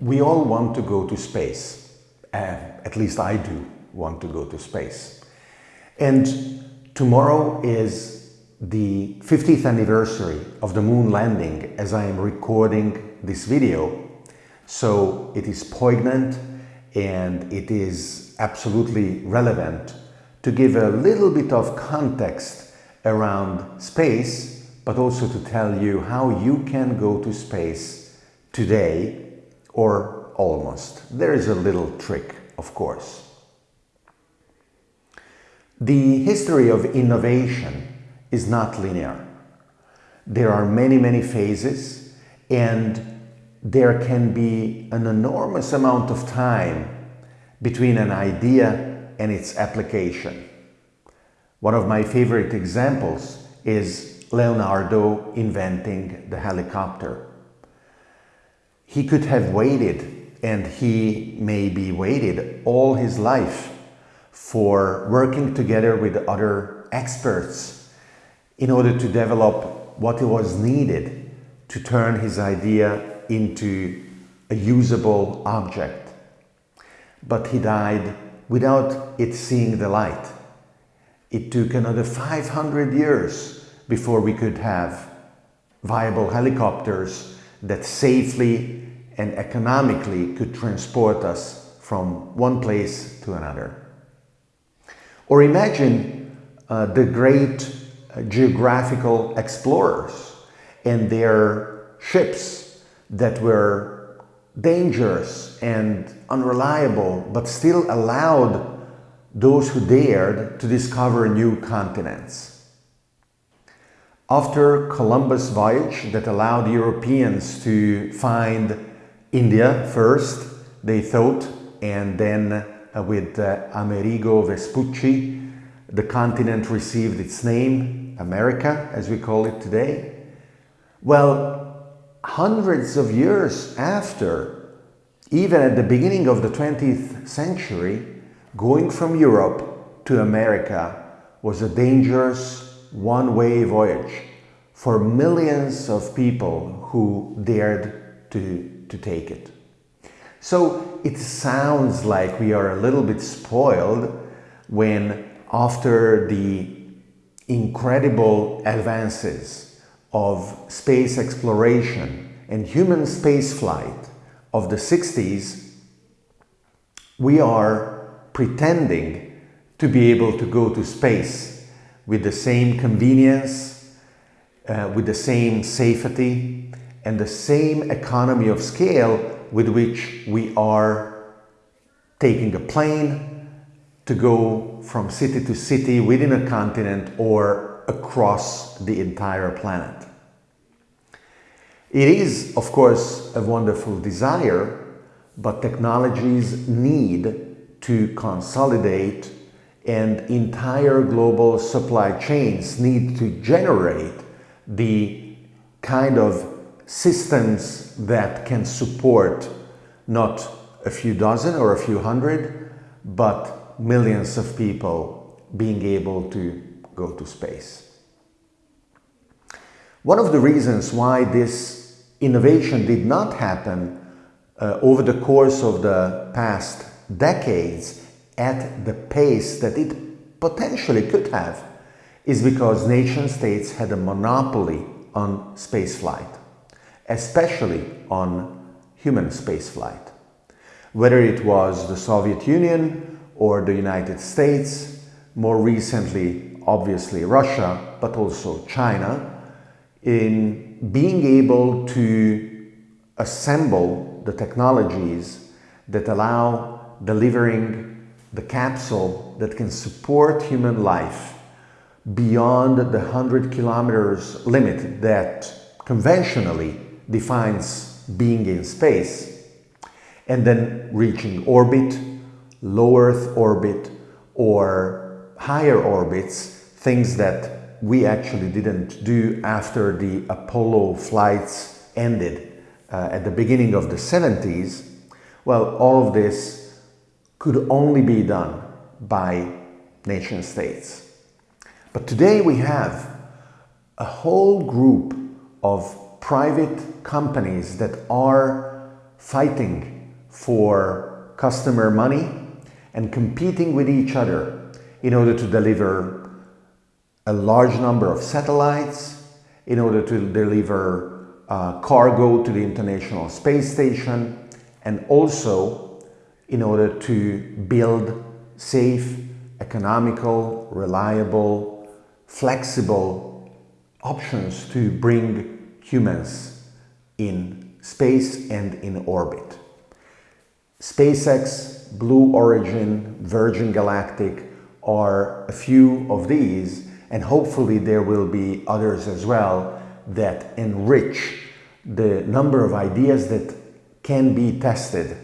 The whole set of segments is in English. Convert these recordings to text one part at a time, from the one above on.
We all want to go to space. Uh, at least I do want to go to space. And tomorrow is the 50th anniversary of the moon landing as I am recording this video. So it is poignant and it is absolutely relevant to give a little bit of context around space, but also to tell you how you can go to space today or almost. There is a little trick, of course. The history of innovation is not linear. There are many, many phases and there can be an enormous amount of time between an idea and its application. One of my favorite examples is Leonardo inventing the helicopter. He could have waited and he maybe waited all his life for working together with other experts in order to develop what was needed to turn his idea into a usable object. But he died without it seeing the light. It took another 500 years before we could have viable helicopters that safely and economically could transport us from one place to another. Or imagine uh, the great uh, geographical explorers and their ships that were dangerous and unreliable, but still allowed those who dared to discover new continents. After Columbus' voyage that allowed Europeans to find India first, they thought, and then uh, with uh, Amerigo Vespucci, the continent received its name, America, as we call it today. Well, hundreds of years after, even at the beginning of the 20th century, going from Europe to America was a dangerous one-way voyage for millions of people who dared to, to take it. So it sounds like we are a little bit spoiled when after the incredible advances of space exploration and human spaceflight of the 60s, we are pretending to be able to go to space with the same convenience, uh, with the same safety, and the same economy of scale with which we are taking a plane to go from city to city within a continent or across the entire planet. It is, of course, a wonderful desire, but technologies need to consolidate and entire global supply chains need to generate the kind of systems that can support not a few dozen or a few hundred, but millions of people being able to go to space. One of the reasons why this innovation did not happen uh, over the course of the past decades at the pace that it potentially could have is because nation states had a monopoly on spaceflight especially on human spaceflight. Whether it was the Soviet Union or the United States, more recently obviously Russia, but also China, in being able to assemble the technologies that allow delivering the capsule that can support human life beyond the 100 kilometers limit that conventionally defines being in space and then reaching orbit, low Earth orbit or higher orbits, things that we actually didn't do after the Apollo flights ended uh, at the beginning of the 70s, well, all of this could only be done by nation states. But today we have a whole group of private companies that are fighting for customer money and competing with each other in order to deliver a large number of satellites, in order to deliver uh, cargo to the International Space Station, and also in order to build safe, economical, reliable, flexible options to bring humans in space and in orbit. SpaceX, Blue Origin, Virgin Galactic are a few of these and hopefully there will be others as well that enrich the number of ideas that can be tested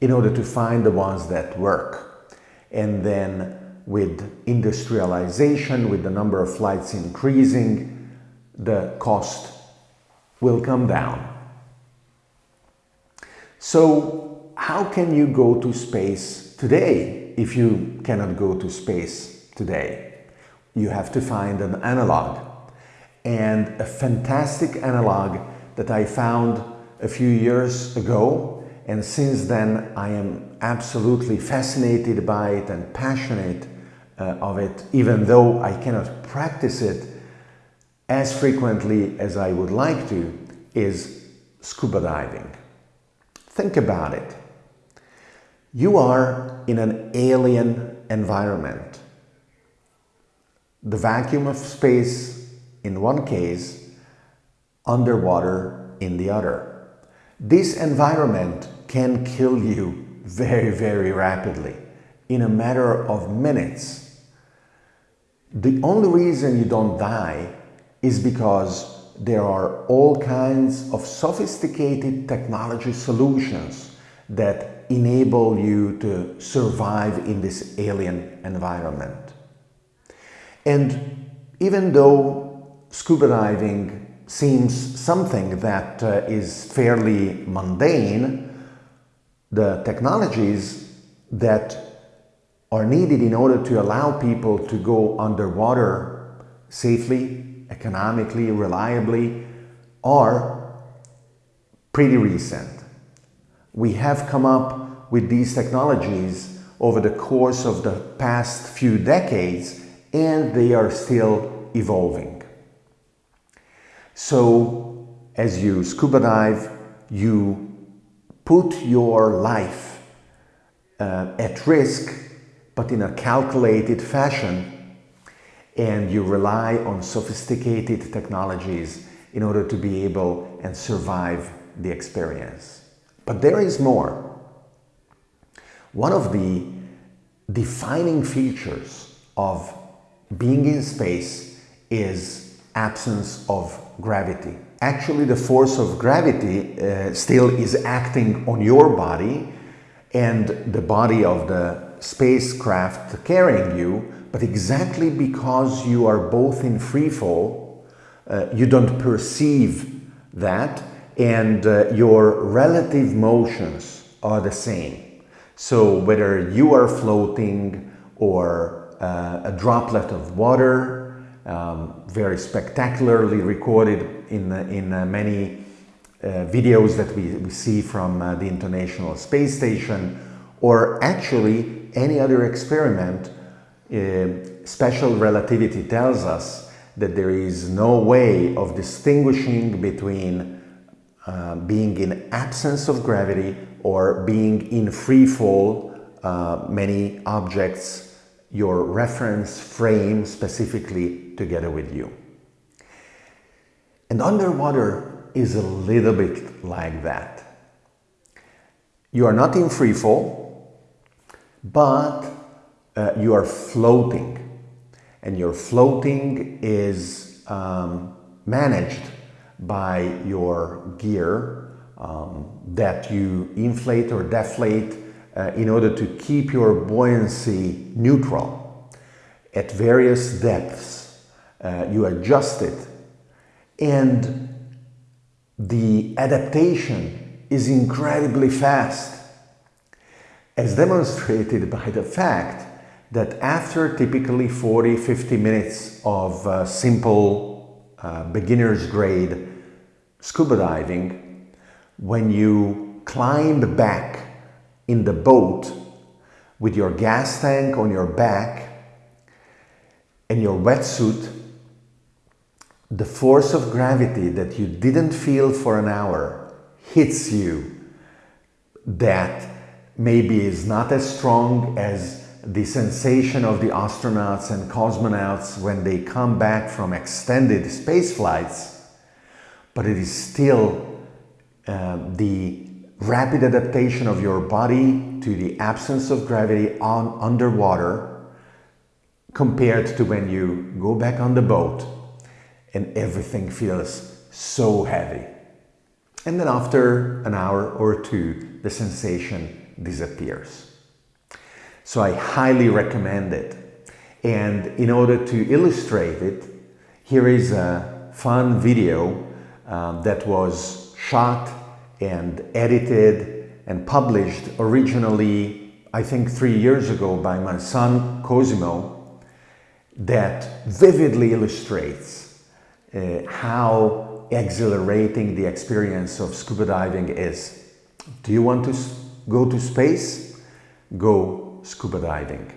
in order to find the ones that work. And then with industrialization, with the number of flights increasing, the cost will come down. So how can you go to space today if you cannot go to space today? You have to find an analog. And a fantastic analog that I found a few years ago and since then I am absolutely fascinated by it and passionate uh, of it even though I cannot practice it as frequently as I would like to is scuba diving. Think about it. You are in an alien environment. The vacuum of space in one case, underwater in the other. This environment can kill you very, very rapidly in a matter of minutes. The only reason you don't die is because there are all kinds of sophisticated technology solutions that enable you to survive in this alien environment. And even though scuba diving seems something that uh, is fairly mundane, the technologies that are needed in order to allow people to go underwater safely economically, reliably, are pretty recent. We have come up with these technologies over the course of the past few decades and they are still evolving. So as you scuba dive, you put your life uh, at risk, but in a calculated fashion and you rely on sophisticated technologies in order to be able and survive the experience. But there is more. One of the defining features of being in space is absence of gravity. Actually, the force of gravity uh, still is acting on your body and the body of the spacecraft carrying you but exactly because you are both in free fall, uh, you don't perceive that and uh, your relative motions are the same. So whether you are floating or uh, a droplet of water, um, very spectacularly recorded in, uh, in uh, many uh, videos that we, we see from the International Space Station, or actually any other experiment uh, special relativity tells us that there is no way of distinguishing between uh, being in absence of gravity or being in free fall, uh, many objects, your reference frame specifically together with you. And underwater is a little bit like that. You are not in free fall, but uh, you are floating. And your floating is um, managed by your gear um, that you inflate or deflate uh, in order to keep your buoyancy neutral. At various depths, uh, you adjust it. And the adaptation is incredibly fast. As demonstrated by the fact that after typically 40, 50 minutes of uh, simple uh, beginner's grade scuba diving, when you climb back in the boat with your gas tank on your back and your wetsuit, the force of gravity that you didn't feel for an hour hits you that maybe is not as strong as the sensation of the astronauts and cosmonauts when they come back from extended space flights, but it is still uh, the rapid adaptation of your body to the absence of gravity on underwater compared to when you go back on the boat and everything feels so heavy. And then after an hour or two, the sensation disappears. So I highly recommend it. And in order to illustrate it, here is a fun video um, that was shot and edited and published originally, I think three years ago by my son Cosimo that vividly illustrates uh, how exhilarating the experience of scuba diving is. Do you want to go to space? Go scuba diving.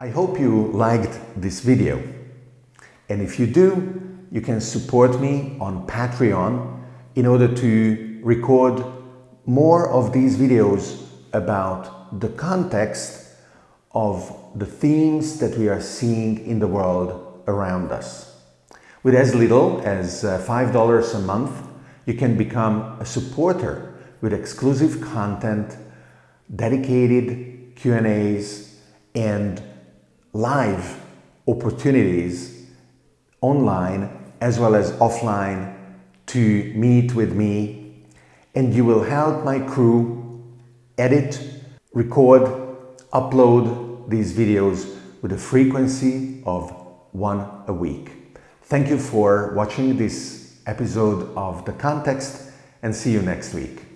I hope you liked this video. And if you do, you can support me on Patreon in order to record more of these videos about the context of the themes that we are seeing in the world around us. With as little as uh, $5 a month, you can become a supporter with exclusive content, dedicated Q&As, and live opportunities online as well as offline to meet with me and you will help my crew edit, record, upload these videos with a frequency of one a week. Thank you for watching this episode of The Context and see you next week.